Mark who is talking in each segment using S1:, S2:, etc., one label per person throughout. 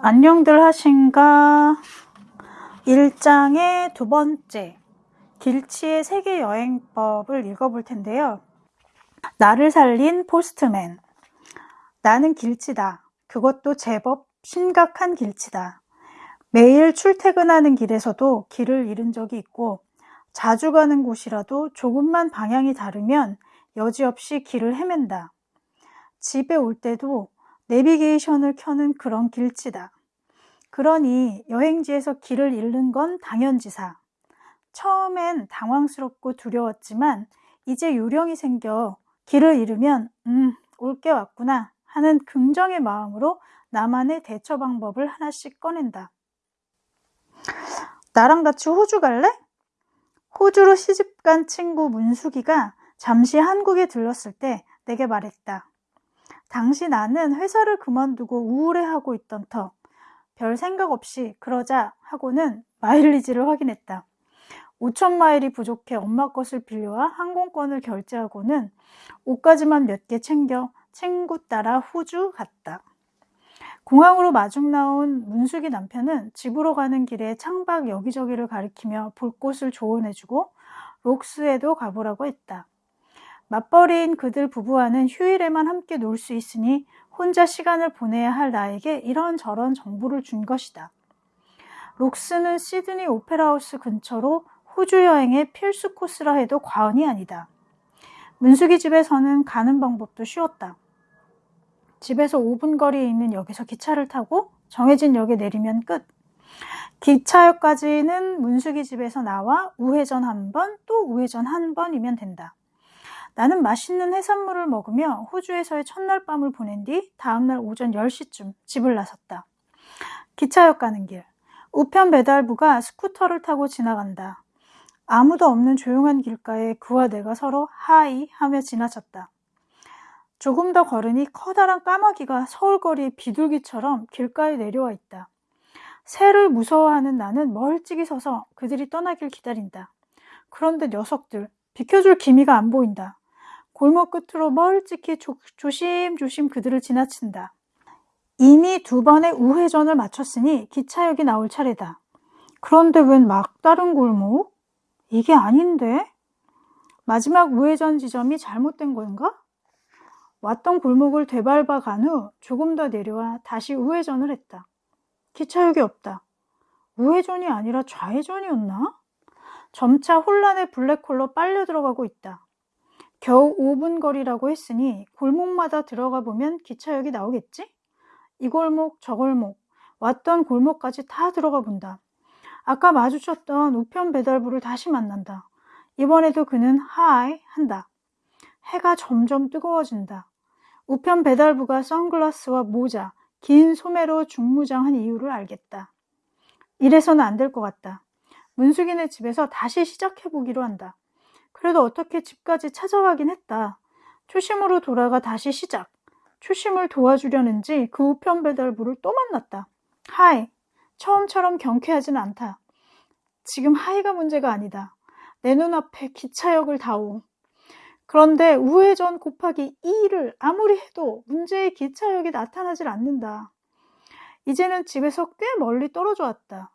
S1: 안녕들 하신가? 1장의 두 번째, 길치의 세계 여행법을 읽어볼 텐데요. 나를 살린 포스트맨. 나는 길치다. 그것도 제법 심각한 길치다. 매일 출퇴근하는 길에서도 길을 잃은 적이 있고, 자주 가는 곳이라도 조금만 방향이 다르면 여지없이 길을 헤맨다. 집에 올 때도 내비게이션을 켜는 그런 길치다. 그러니 여행지에서 길을 잃는 건 당연지사. 처음엔 당황스럽고 두려웠지만 이제 요령이 생겨 길을 잃으면 음, 올 게 왔구나 하는 긍정의 마음으로 나만의 대처 방법을 하나씩 꺼낸다. 나랑 같이 호주 갈래? 호주로 시집간 친구 문숙이가 잠시 한국에 들렀을 때 내게 말했다. 당시 나는 회사를 그만두고 우울해하고 있던 터. 별 생각 없이 그러자 하고는 마일리지를 확인했다. 5천 마일이 부족해 엄마 것을 빌려와 항공권을 결제하고는 옷까지만 몇 개 챙겨 친구 따라 호주 갔다. 공항으로 마중 나온 문숙이 남편은 집으로 가는 길에 창밖 여기저기를 가리키며 볼 곳을 조언해주고 록스에도 가보라고 했다. 맞벌이인 그들 부부와는 휴일에만 함께 놀 수 있으니 혼자 시간을 보내야 할 나에게 이런저런 정보를 준 것이다. 록스는 시드니 오페라하우스 근처로 호주 여행의 필수 코스라 해도 과언이 아니다. 문숙이 집에서는 가는 방법도 쉬웠다. 집에서 5분 거리에 있는 역에서 기차를 타고 정해진 역에 내리면 끝. 기차역까지는 문숙이 집에서 나와 우회전 한 번, 또 우회전 한 번이면 된다. 나는 맛있는 해산물을 먹으며 호주에서의 첫날 밤을 보낸 뒤 다음날 오전 10시쯤 집을 나섰다. 기차역 가는 길. 우편 배달부가 스쿠터를 타고 지나간다. 아무도 없는 조용한 길가에 그와 내가 서로 hi 하며 지나쳤다. 조금 더 걸으니 커다란 까마귀가 서울거리 비둘기처럼 길가에 내려와 있다. 새를 무서워하는 나는 멀찍이 서서 그들이 떠나길 기다린다. 그런데 녀석들, 비켜줄 기미가 안 보인다. 골목 끝으로 멀찍이 조, 조심조심 그들을 지나친다. 이미 두 번의 우회전을 마쳤으니 기차역이 나올 차례다. 그런데 웬 막다른 골목? 이게 아닌데? 마지막 우회전 지점이 잘못된 건가? 왔던 골목을 되밟아 간 후 조금 더 내려와 다시 우회전을 했다. 기차역이 없다. 우회전이 아니라 좌회전이었나? 점차 혼란의 블랙홀로 빨려 들어가고 있다. 겨우 5분 거리라고 했으니 골목마다 들어가 보면 기차역이 나오겠지? 이 골목, 저 골목, 왔던 골목까지 다 들어가 본다. 아까 마주쳤던 우편 배달부를 다시 만난다. 이번에도 그는 하이 한다. 해가 점점 뜨거워진다. 우편 배달부가 선글라스와 모자, 긴 소매로 중무장한 이유를 알겠다. 이래서는 안 될 것 같다. 문숙이네 집에서 다시 시작해보기로 한다. 그래도 어떻게 집까지 찾아가긴 했다. 초심으로 돌아가 다시 시작. 초심을 도와주려는지 그 우편 배달부를 또 만났다. 하이. 처음처럼 경쾌하진 않다. 지금 하이가 문제가 아니다. 내 눈앞에 기차역을 다오. 그런데 우회전 곱하기 2를 아무리 해도 문제의 기차역이 나타나질 않는다. 이제는 집에서 꽤 멀리 떨어져 왔다.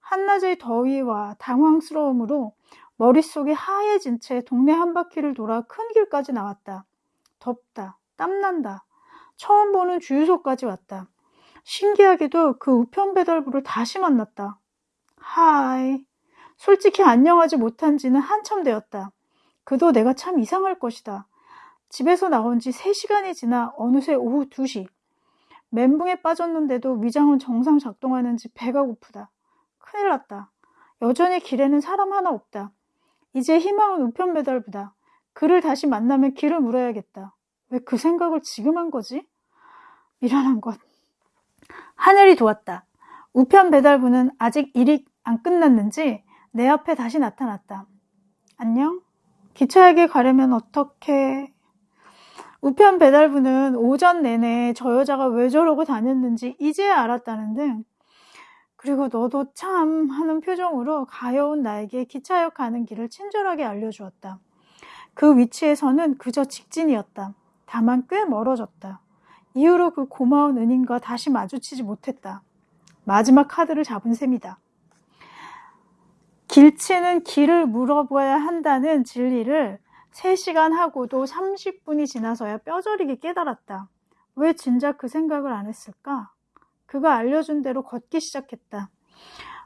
S1: 한낮의 더위와 당황스러움으로 머릿속이 하얘진 채 동네 한 바퀴를 돌아 큰 길까지 나왔다. 덥다. 땀난다. 처음 보는 주유소까지 왔다. 신기하게도 그 우편 배달부를 다시 만났다. 하이. 솔직히 안녕하지 못한 지는 한참 되었다. 그도 내가 참 이상할 것이다. 집에서 나온 지 3시간이 지나 어느새 오후 2시. 멘붕에 빠졌는데도 위장은 정상 작동하는지 배가 고프다. 큰일 났다. 여전히 길에는 사람 하나 없다. 이제 희망은 우편 배달부다. 그를 다시 만나면 길을 물어야겠다. 왜 그 생각을 지금 한 거지? 미련한 것. 하늘이 도왔다. 우편 배달부는 아직 일이 안 끝났는지 내 앞에 다시 나타났다. 안녕? 기차역에 가려면 어떻게... 우편 배달부는 오전 내내 저 여자가 왜 저러고 다녔는지 이제야 알았다는 등 그리고 너도 참 하는 표정으로 가여운 나에게 기차역 가는 길을 친절하게 알려주었다. 그 위치에서는 그저 직진이었다. 다만 꽤 멀어졌다. 이후로 그 고마운 은인과 다시 마주치지 못했다. 마지막 카드를 잡은 셈이다. 길치는 길을 물어봐야 한다는 진리를 3시간 하고도 30분이 지나서야 뼈저리게 깨달았다. 왜 진작 그 생각을 안 했을까? 그가 알려준 대로 걷기 시작했다.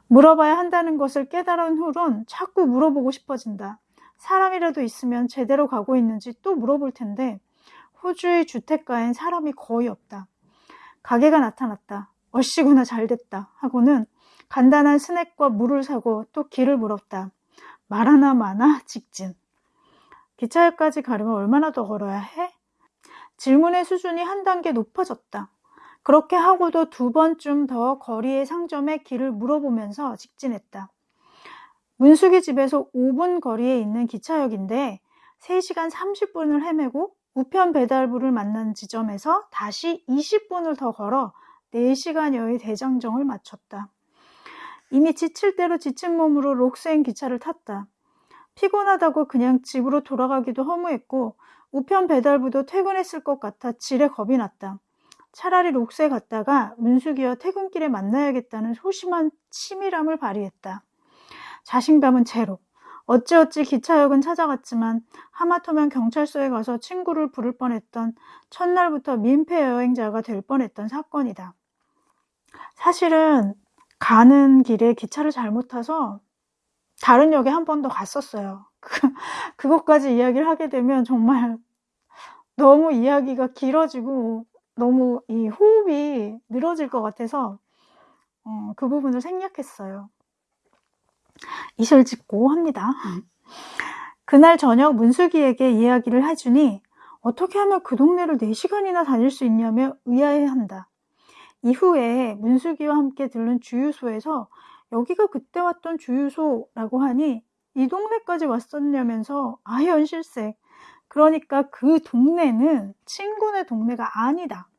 S1: 물어봐야 한다는 것을 깨달은 후론 자꾸 물어보고 싶어진다. 사람이라도 있으면 제대로 가고 있는지 또 물어볼 텐데 호주의 주택가엔 사람이 거의 없다. 가게가 나타났다. 어씨구나 잘됐다 하고는 간단한 스낵과 물을 사고 또 길을 물었다. 말 하나 마나 직진. 기차역까지 가려면 얼마나 더 걸어야 해? 질문의 수준이 한 단계 높아졌다. 그렇게 하고도 두 번쯤 더 거리의 상점에 길을 물어보면서 직진했다. 문숙이 집에서 5분 거리에 있는 기차역인데 3시간 30분을 헤매고 우편 배달부를 만난 지점에서 다시 20분을 더 걸어 4시간여의 대장정을 마쳤다. 이미 지칠 대로 지친 몸으로 록스행 기차를 탔다. 피곤하다고 그냥 집으로 돌아가기도 허무했고 우편 배달부도 퇴근했을 것 같아 지레 겁이 났다. 차라리 록스에 갔다가 문숙이와 퇴근길에 만나야겠다는 소심한 치밀함을 발휘했다. 자신감은 제로. 어찌어찌 기차역은 찾아갔지만 하마터면 경찰서에 가서 친구를 부를 뻔했던 첫날부터 민폐 여행자가 될 뻔했던 사건이다. 사실은 가는 길에 기차를 잘못 타서 다른 역에 한 번 더 갔었어요. 그, 그것까지 이야기를 하게 되면 정말 너무 이야기가 길어지고 너무 이 호흡이 늘어질 것 같아서 어, 그 부분을 생략했어요. 이슬 짓고 합니다. 그날 저녁 문숙이에게 이야기를 해주니 어떻게 하면 그 동네를 4시간이나 다닐 수 있냐며 의아해한다. 이후에 문숙이와 함께 들른 주유소에서 여기가 그때 왔던 주유소라고 하니 이 동네까지 왔었냐면서 아현실색. 그러니까 그 동네는 친구네 동네가 아니다.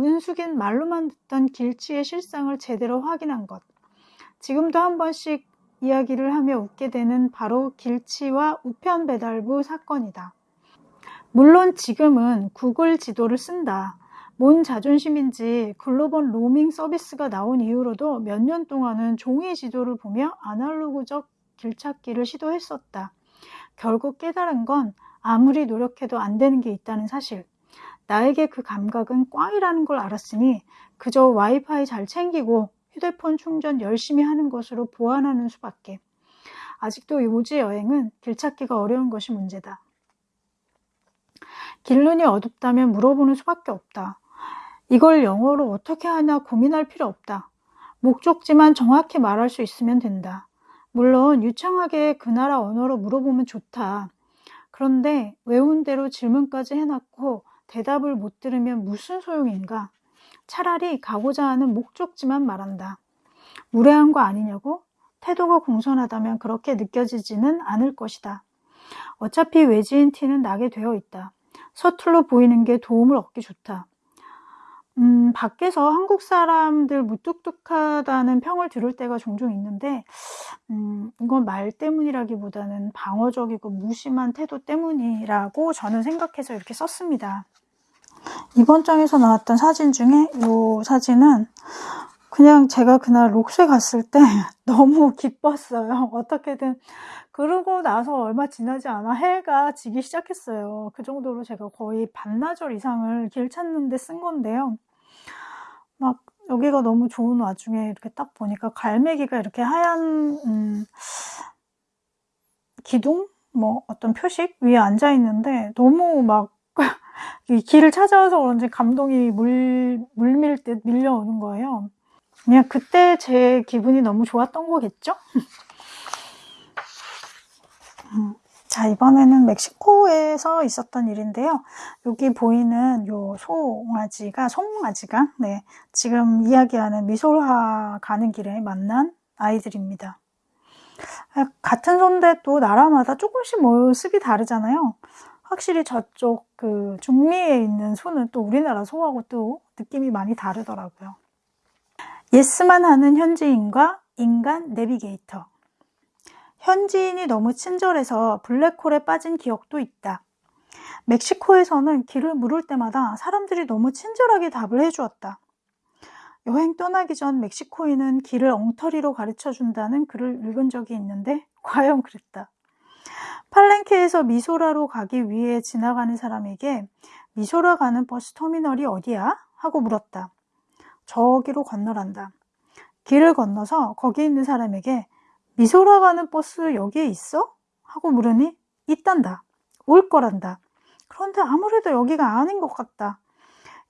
S1: 문숙인 말로만 듣던 길치의 실상을 제대로 확인한 것. 지금도 한 번씩 이야기를 하며 웃게 되는 바로 길치와 우편 배달부 사건이다. 물론 지금은 구글 지도를 쓴다. 뭔 자존심인지 글로벌 로밍 서비스가 나온 이후로도 몇 년 동안은 종이 지도를 보며 아날로그적 길찾기를 시도했었다. 결국 깨달은 건 아무리 노력해도 안 되는 게 있다는 사실. 나에게 그 감각은 꽝이라는 걸 알았으니 그저 와이파이 잘 챙기고 휴대폰 충전 열심히 하는 것으로 보완하는 수밖에. 아직도 요지 여행은 길 찾기가 어려운 것이 문제다. 길눈이 어둡다면 물어보는 수밖에 없다. 이걸 영어로 어떻게 하나 고민할 필요 없다. 목적지만 정확히 말할 수 있으면 된다. 물론 유창하게 그 나라 언어로 물어보면 좋다. 그런데 외운 대로 질문까지 해놨고 대답을 못 들으면 무슨 소용인가? 차라리 가고자 하는 목적지만 말한다. 무례한 거 아니냐고? 태도가 공손하다면 그렇게 느껴지지는 않을 것이다. 어차피 외지인 티는 나게 되어 있다. 서툴러 보이는 게 도움을 얻기 좋다. 음, 밖에서 한국 사람들 무뚝뚝하다는 평을 들을 때가 종종 있는데, 음, 이건 말 때문이라기보다는 방어적이고 무심한 태도 때문이라고 저는 생각해서 이렇게 썼습니다. 이번 장에서 나왔던 사진 중에 이 사진은 그냥 제가 그날 록스에 갔을 때 너무 기뻤어요. 어떻게든. 그러고 나서 얼마 지나지 않아 해가 지기 시작했어요. 그 정도로 제가 거의 반나절 이상을 길 찾는데 쓴 건데요. 막 여기가 너무 좋은 와중에 이렇게 딱 보니까 갈매기가 이렇게 하얀 음, 기둥 뭐 어떤 표식 위에 앉아 있는데 너무 막 길을 찾아와서 그런지 감동이 물, 물밀 듯 밀려오는 거예요. 그냥 그때 제 기분이 너무 좋았던 거겠죠? 음. 자, 이번에는 멕시코에서 있었던 일인데요. 여기 보이는 요 송아지가, 송아지가, 네, 지금 이야기하는 미소화 가는 길에 만난 아이들입니다. 아, 같은 손인데 또 나라마다 조금씩 모습이 다르잖아요. 확실히 저쪽 그 중미에 있는 소는 또 우리나라 소하고 또 느낌이 많이 다르더라고요. 예스만 하는 현지인과 인간 내비게이터. 현지인이 너무 친절해서 블랙홀에 빠진 기억도 있다. 멕시코에서는 길을 물을 때마다 사람들이 너무 친절하게 답을 해주었다. 여행 떠나기 전 멕시코인은 길을 엉터리로 가르쳐 준다는 글을 읽은 적이 있는데 과연 그랬다. 팔렌케에서 미소라로 가기 위해 지나가는 사람에게 미소라 가는 버스 터미널이 어디야? 하고 물었다. 저기로 건너란다. 길을 건너서 거기 있는 사람에게 미소라 가는 버스 여기에 있어? 하고 물으니 있단다. 올 거란다. 그런데 아무래도 여기가 아닌 것 같다.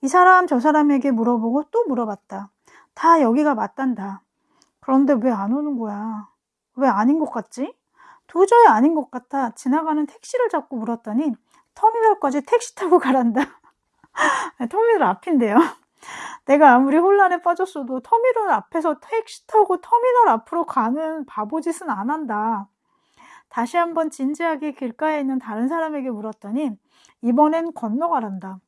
S1: 이 사람 저 사람에게 물어보고 또 물어봤다. 다 여기가 맞단다. 그런데 왜 안 오는 거야? 왜 아닌 것 같지? 도저히 아닌 것 같아 지나가는 택시를 잡고 물었더니 터미널까지 택시 타고 가란다. 터미널 앞인데요. 내가 아무리 혼란에 빠졌어도 터미널 앞에서 택시 타고 터미널 앞으로 가는 바보짓은 안 한다. 다시 한번 진지하게 길가에 있는 다른 사람에게 물었더니 이번엔 건너가란다.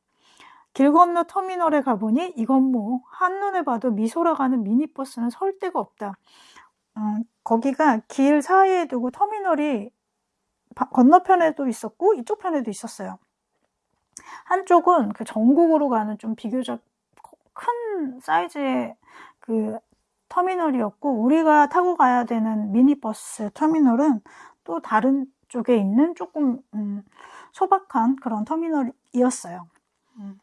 S1: 길 건너 터미널에 가보니 이건 뭐 한눈에 봐도 미소라 가는 미니버스는 설 데가 없다. 음, 거기가 길 사이에 두고 터미널이 건너편에도 있었고 이쪽 편에도 있었어요. 한쪽은 그 전국으로 가는 좀 비교적 큰 사이즈의 그 터미널이었고 우리가 타고 가야 되는 미니버스 터미널은 또 다른 쪽에 있는 조금 음, 소박한 그런 터미널이었어요. 음.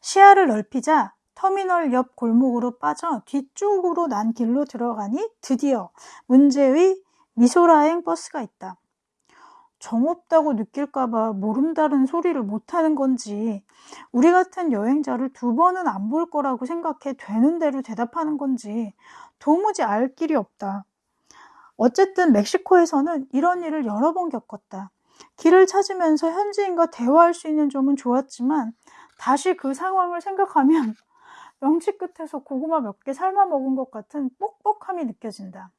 S1: 시야를 넓히자 터미널 옆 골목으로 빠져 뒤쪽으로 난 길로 들어가니 드디어 문제의 미소라행 버스가 있다. 정없다고 느낄까봐 모름다른 소리를 못하는 건지 우리 같은 여행자를 두 번은 안 볼 거라고 생각해 되는 대로 대답하는 건지 도무지 알 길이 없다. 어쨌든 멕시코에서는 이런 일을 여러 번 겪었다. 길을 찾으면서 현지인과 대화할 수 있는 점은 좋았지만 다시 그 상황을 생각하면 명치 끝에서 고구마 몇 개 삶아 먹은 것 같은 뻑뻑함이 느껴진다.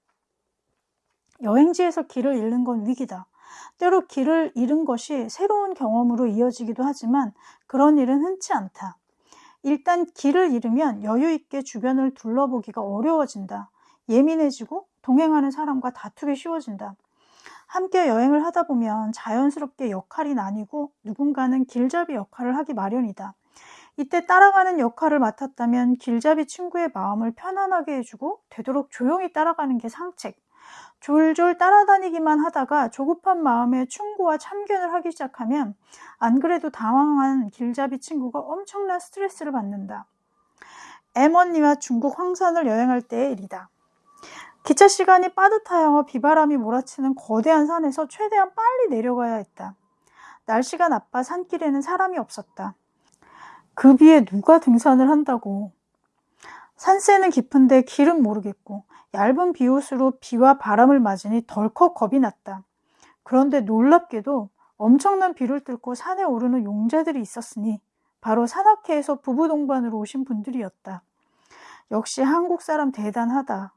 S1: 여행지에서 길을 잃는 건 위기다. 때로 길을 잃은 것이 새로운 경험으로 이어지기도 하지만 그런 일은 흔치 않다. 일단 길을 잃으면 여유 있게 주변을 둘러보기가 어려워진다. 예민해지고 동행하는 사람과 다투기 쉬워진다. 함께 여행을 하다 보면 자연스럽게 역할이 나뉘고 누군가는 길잡이 역할을 하기 마련이다. 이때 따라가는 역할을 맡았다면 길잡이 친구의 마음을 편안하게 해주고 되도록 조용히 따라가는 게 상책. 졸졸 따라다니기만 하다가 조급한 마음에 충고와 참견을 하기 시작하면 안 그래도 당황한 길잡이 친구가 엄청난 스트레스를 받는다. 엠언니와 중국 황산을 여행할 때의 일이다. 기차 시간이 빠듯하여 비바람이 몰아치는 거대한 산에서 최대한 빨리 내려가야 했다. 날씨가 나빠 산길에는 사람이 없었다. 그 비에 누가 등산을 한다고. 산세는 깊은데 길은 모르겠고 얇은 비옷으로 비와 바람을 맞으니 덜컥 겁이 났다. 그런데 놀랍게도 엄청난 비를 뚫고 산에 오르는 용자들이 있었으니 바로 산악회에서 부부 동반으로 오신 분들이었다. 역시 한국 사람 대단하다.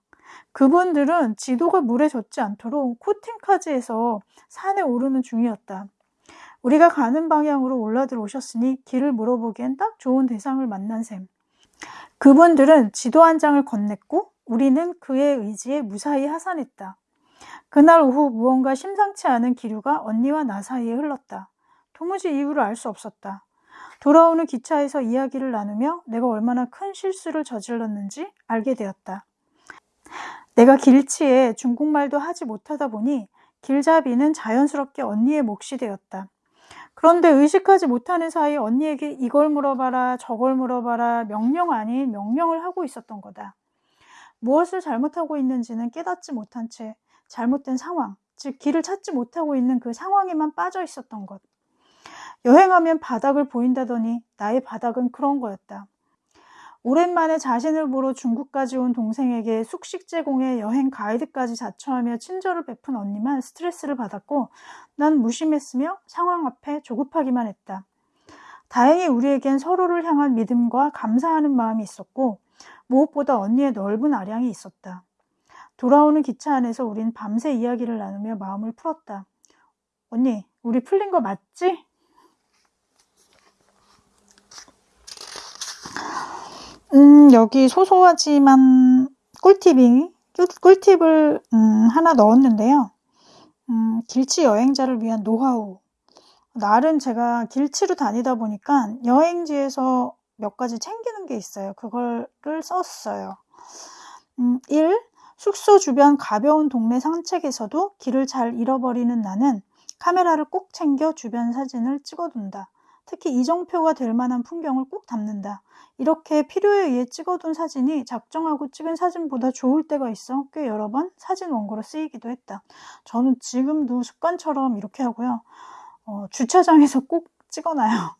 S1: 그분들은 지도가 물에 젖지 않도록 코팅카지에서 산에 오르는 중이었다. 우리가 가는 방향으로 올라들 오셨으니 길을 물어보기엔 딱 좋은 대상을 만난 셈. 그분들은 지도 한 장을 건넸고 우리는 그의 의지에 무사히 하산했다. 그날 오후 무언가 심상치 않은 기류가 언니와 나 사이에 흘렀다. 도무지 이유를 알 수 없었다. 돌아오는 기차에서 이야기를 나누며 내가 얼마나 큰 실수를 저질렀는지 알게 되었다. 내가 길치에 중국말도 하지 못하다 보니 길잡이는 자연스럽게 언니의 몫이 되었다. 그런데 의식하지 못하는 사이 언니에게 이걸 물어봐라 저걸 물어봐라 명령 아닌 명령을 하고 있었던 거다. 무엇을 잘못하고 있는지는 깨닫지 못한 채 잘못된 상황, 즉 길을 찾지 못하고 있는 그 상황에만 빠져 있었던 것. 여행하면 바닥을 보인다더니 나의 바닥은 그런 거였다. 오랜만에 자신을 보러 중국까지 온 동생에게 숙식 제공에 여행 가이드까지 자처하며 친절을 베푼 언니만 스트레스를 받았고 난 무심했으며 상황 앞에 조급하기만 했다. 다행히 우리에겐 서로를 향한 믿음과 감사하는 마음이 있었고 무엇보다 언니의 넓은 아량이 있었다. 돌아오는 기차 안에서 우린 밤새 이야기를 나누며 마음을 풀었다. 언니, 우리 풀린 거 맞지? 음, 여기 소소하지만 꿀팁이, 꿀팁을 음, 하나 넣었는데요. 음, 길치 여행자를 위한 노하우. 날은 제가 길치로 다니다 보니까 여행지에서 몇 가지 챙기는 게 있어요. 그거를 썼어요. 음, 1. 숙소 주변 가벼운 동네 산책에서도 길을 잘 잃어버리는 나는 카메라를 꼭 챙겨 주변 사진을 찍어둔다. 특히 이정표가 될 만한 풍경을 꼭 담는다. 이렇게 필요에 의해 찍어둔 사진이 작정하고 찍은 사진보다 좋을 때가 있어 꽤 여러 번 사진 원고로 쓰이기도 했다. 저는 지금도 습관처럼 이렇게 하고요. 어, 주차장에서 꼭 찍어놔요.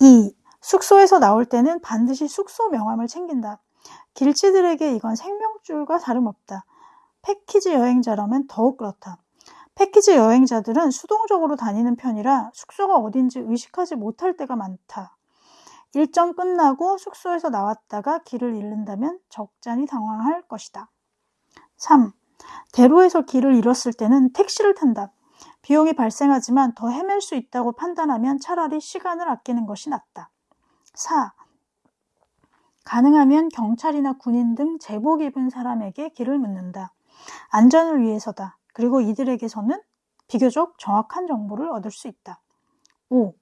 S1: 2. 숙소에서 나올 때는 반드시 숙소 명함을 챙긴다. 길치들에게 이건 생명줄과 다름없다. 패키지 여행자라면 더욱 그렇다. 패키지 여행자들은 수동적으로 다니는 편이라 숙소가 어딘지 의식하지 못할 때가 많다. 일정 끝나고 숙소에서 나왔다가 길을 잃는다면 적잖이 당황할 것이다. 3. 대로에서 길을 잃었을 때는 택시를 탄다. 비용이 발생하지만 더 헤맬 수 있다고 판단하면 차라리 시간을 아끼는 것이 낫다. 4. 가능하면 경찰이나 군인 등 제복 입은 사람에게 길을 묻는다. 안전을 위해서다. 그리고 이들에게서는 비교적 정확한 정보를 얻을 수 있다. 5.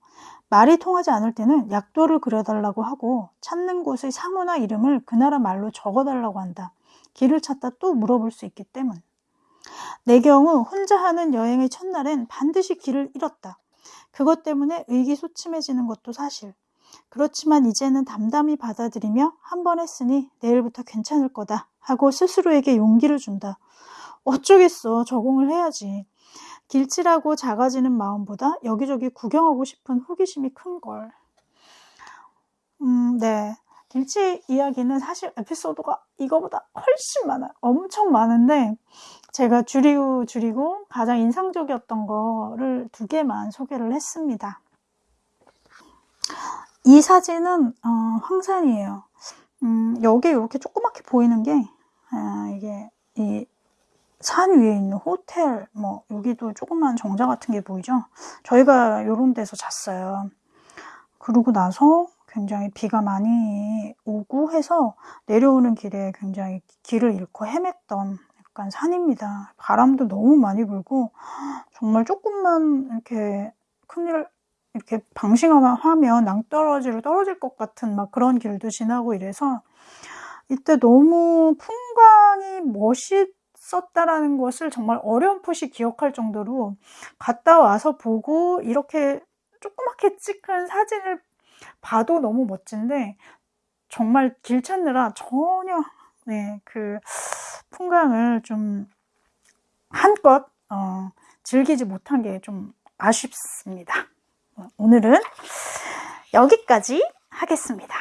S1: 말이 통하지 않을 때는 약도를 그려달라고 하고 찾는 곳의 상호나 이름을 그 나라 말로 적어달라고 한다. 길을 찾다 또 물어볼 수 있기 때문. 내 경우 혼자 하는 여행의 첫날엔 반드시 길을 잃었다. 그것 때문에 의기소침해지는 것도 사실. 그렇지만 이제는 담담히 받아들이며 한 번 했으니 내일부터 괜찮을 거다 하고 스스로에게 용기를 준다. 어쩌겠어. 적응을 해야지. 길치라고 작아지는 마음보다 여기저기 구경하고 싶은 호기심이 큰 걸. 음, 네. 길치 이야기는 사실 에피소드가 이거보다 훨씬 많아요. 엄청 많은데 제가 줄이고 줄이고 가장 인상적이었던 거를 두 개만 소개를 했습니다. 이 사진은 어, 황산이에요. 음, 여기 이렇게 조그맣게 보이는 게 아, 이게 이 산 위에 있는 호텔 뭐 여기도 조그만 정자 같은 게 보이죠? 저희가 이런 데서 잤어요. 그러고 나서 굉장히 비가 많이 오고 해서 내려오는 길에 굉장히 길을 잃고 헤맸던 약간 산입니다. 바람도 너무 많이 불고 정말 조금만 이렇게 큰일 이렇게 방심하면 낭떠러지로 떨어질 것 같은 막 그런 길도 지나고 이래서 이때 너무 풍광이 멋있 었다라는 것을 정말 어렴풋이 기억할 정도로 갔다 와서 보고 이렇게 조그맣게 찍은 사진을 봐도 너무 멋진데 정말 길 찾느라 전혀 네, 그 풍광을 좀 한껏 어, 즐기지 못한 게 좀 아쉽습니다. 오늘은 여기까지 하겠습니다.